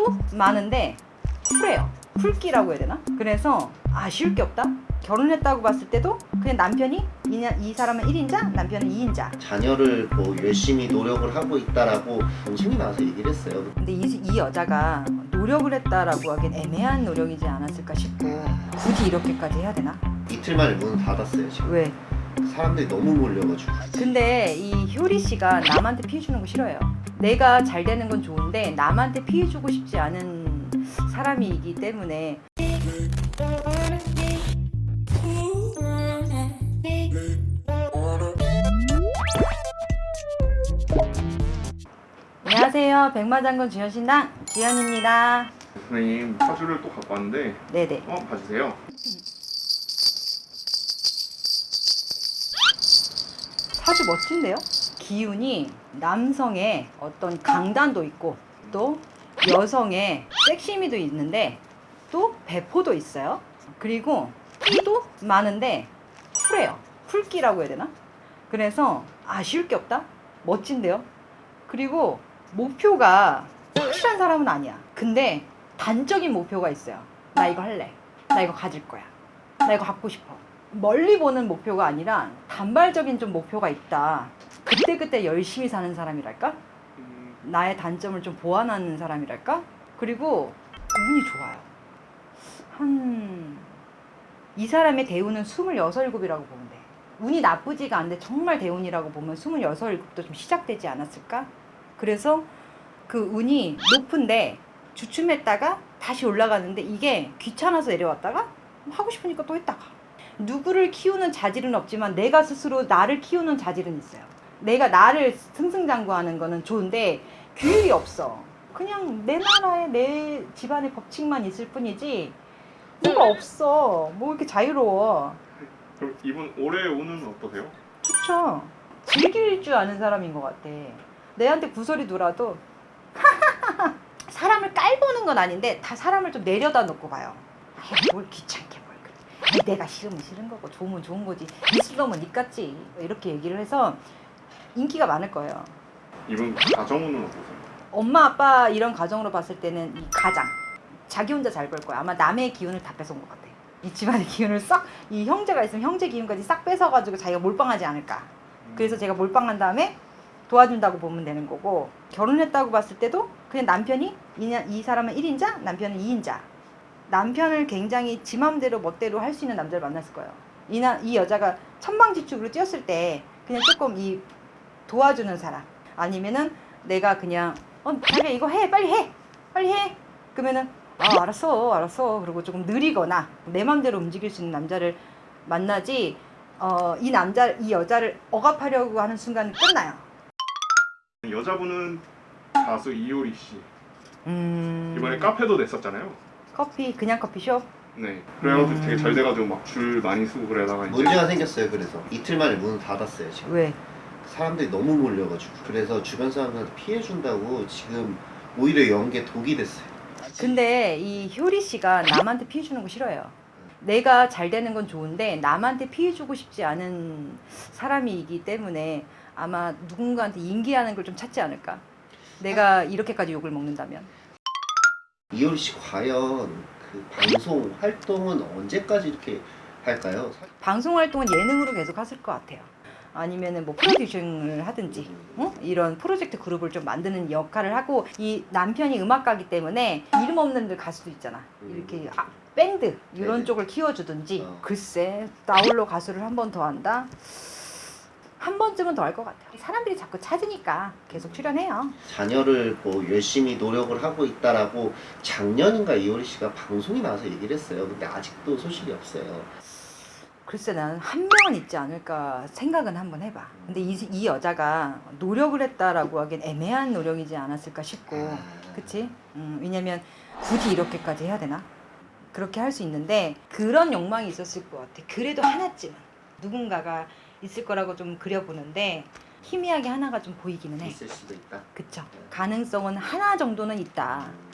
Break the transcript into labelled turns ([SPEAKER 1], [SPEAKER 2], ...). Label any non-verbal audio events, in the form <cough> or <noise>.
[SPEAKER 1] 끼도 많은데 쿨해요. 쿨기라고 해야 되나? 그래서 아쉬울 게 없다. 결혼했다고 봤을 때도 그냥 남편이 이, 냐- 이 사람은 1인자, 남편은 2인자.
[SPEAKER 2] 자녀를 뭐 열심히 노력을 하고 있다라고 방송이 나와서 얘기를 했어요.
[SPEAKER 1] 근데 이, 이 여자가 노력을 했다라고 하기엔 애매한 노력이지 않았을까 싶고 굳이 이렇게까지 해야 되나?
[SPEAKER 2] 이틀 만에 문을 닫았어요 지금.
[SPEAKER 1] 왜?
[SPEAKER 2] 사람들이 너무 몰려가지고.
[SPEAKER 1] 근데 이 효리 씨가 남한테 피해 주는 거 싫어해요. 내가 잘 되는 건 좋은데 남한테 피해 주고 싶지 않은 사람이기 때문에 안녕하세요. 백마장군 주현신당 주현입니다.
[SPEAKER 3] 선생님 사주를 또 갖고 왔는데
[SPEAKER 1] 네네.
[SPEAKER 3] 한번 봐주세요.
[SPEAKER 1] 사주 멋진데요? 기운이 남성의 어떤 강단도 있고 또 여성의 섹시미도 있는데 또 배포도 있어요. 그리고 끼도 많은데 쿨해요. 쿨기라고 해야 되나? 그래서 아쉬울 게 없다? 멋진데요? 그리고 목표가 확실한 사람은 아니야. 근데 단적인 목표가 있어요. 나 이거 할래. 나 이거 가질 거야. 나 이거 갖고 싶어. 멀리 보는 목표가 아니라 단발적인 좀 목표가 있다. 그때그때 열심히 사는 사람이랄까?
[SPEAKER 3] 음,
[SPEAKER 1] 나의 단점을 좀 보완하는 사람이랄까? 그리고 운이 좋아요. 한, 이 사람의 대운은 26, 7이라고 보면 돼. 운이 나쁘지가 않은데 정말 대운이라고 보면 26, 7도 좀 시작되지 않았을까? 그래서 그 운이 높은데 주춤했다가 다시 올라가는데 이게 귀찮아서 내려왔다가 하고 싶으니까 또 했다가 누구를 키우는 자질은 없지만 내가 스스로 나를 키우는 자질은 있어요. 내가 나를 승승장구하는 거는 좋은데 규율이 없어. 그냥 내 나라에 내 집안의 법칙만 있을 뿐이지 뭐가 없어. 뭐 이렇게 자유로워.
[SPEAKER 3] 그럼 이분 올해 운은 어떠세요?
[SPEAKER 1] 좋죠. 즐길 줄 아는 사람인 것 같아. 내한테 구설이 돌아도 <laughs> 사람을 깔보는 건 아닌데 다 사람을 좀 내려다 놓고 봐요. 아이, 뭘 귀찮게 뭘 그래. 내가 싫으면 싫은 거고 좋으면 좋은 거지. 놈은 니같지. 이렇게 얘기를 해서 인기가 많을 거예요.
[SPEAKER 3] 이분 가정 운은 어떠세요?
[SPEAKER 1] 엄마 아빠 이런 가정으로 봤을 때는 이 가장 자기 혼자 잘 벌 거야. 아마 남의 기운을 다 뺏어온 것 같아. 이 집안의 기운을 싹 이 형제가 있으면 형제 기운까지 싹 뺏어가지고 자기가 몰빵하지 않을까. 그래서 제가 몰빵한 다음에 도와준다고 보면 되는 거고 결혼했다고 봤을 때도 그냥 남편이 이 사람은 1인자 남편은 2인자 남편을 굉장히 지 맘대로 멋대로 할 수 있는 남자를 만났을 거예요 이, 나, 이 여자가 천방지축으로 뛰었을 때 그냥 조금 이 도와주는 사람 아니면은 내가 그냥 어 자기야 이거 해 빨리 해 빨리 해 그러면은 아 알았어 알았어 그리고 조금 느리거나 내 맘대로 움직일 수 있는 남자를 만나지 어, 이 남자 이 여자를 억압하려고 하는 순간 끝나요.
[SPEAKER 3] 여자분은 가수 이효리 씨
[SPEAKER 1] 음.
[SPEAKER 3] 이번에 카페도 냈었잖아요.
[SPEAKER 1] 커피 그냥 커피숍.
[SPEAKER 3] 네. 그래가지고
[SPEAKER 1] 음.
[SPEAKER 3] 되게 잘 돼가지고 막 줄 많이 쓰고 그러다가 이제
[SPEAKER 2] 문제가 생겼어요. 그래서 이틀 만에 문을 닫았어요 지금.
[SPEAKER 1] 왜?
[SPEAKER 2] 사람들이 너무 몰려가지고. 그래서 주변 사람들한테 피해 준다고 지금 오히려 연계 독이 됐어요.
[SPEAKER 1] 근데 이 효리 씨가 남한테 피해 주는 거 싫어해요. 내가 잘 되는 건 좋은데 남한테 피해 주고 싶지 않은 사람이기 때문에 아마 누군가한테 인기하는 걸 좀 찾지 않을까. 내가 이렇게까지 욕을 먹는다면.
[SPEAKER 2] 이효리 씨 과연 그 방송 활동은 언제까지 이렇게 할까요?
[SPEAKER 1] 방송 활동은 예능으로 계속 하실 것 같아요. 아니면은 뭐 프로듀싱을 하든지 어? 이런 프로젝트 그룹을 좀 만드는 역할을 하고 이 남편이 음악가기 때문에 이름 없는 가수도 있잖아. 이렇게 아, 밴드 이런
[SPEAKER 2] 네네.
[SPEAKER 1] 쪽을 키워주든지
[SPEAKER 2] 어.
[SPEAKER 1] 글쎄 나홀로 가수를 한 번 더 한다. 한 번쯤은 더 할 것 같아요. 사람들이 자꾸 찾으니까 계속 출연해요.
[SPEAKER 2] 자녀를 뭐 열심히 노력을 하고 있다라고 작년인가 이효리 씨가 방송이 나와서 얘기를 했어요. 근데 아직도 소식이 없어요.
[SPEAKER 1] 글쎄 나는 한 명은 있지 않을까 생각은 한번 해봐. 근데 이, 이 여자가 노력을 했다라고 하기엔 애매한 노력이지 않았을까 싶고
[SPEAKER 2] 아.
[SPEAKER 1] 그치? 음, 왜냐면 굳이 이렇게까지 해야 되나? 그렇게 할 수 있는데 그런 욕망이 있었을 것 같아. 그래도 하나쯤은 누군가가 있을 거라고 좀 그려보는데 희미하게 하나가 좀 보이기는 해.
[SPEAKER 2] 있을 수도 있다.
[SPEAKER 1] 그쵸? 가능성은 하나 정도는 있다.
[SPEAKER 2] 음.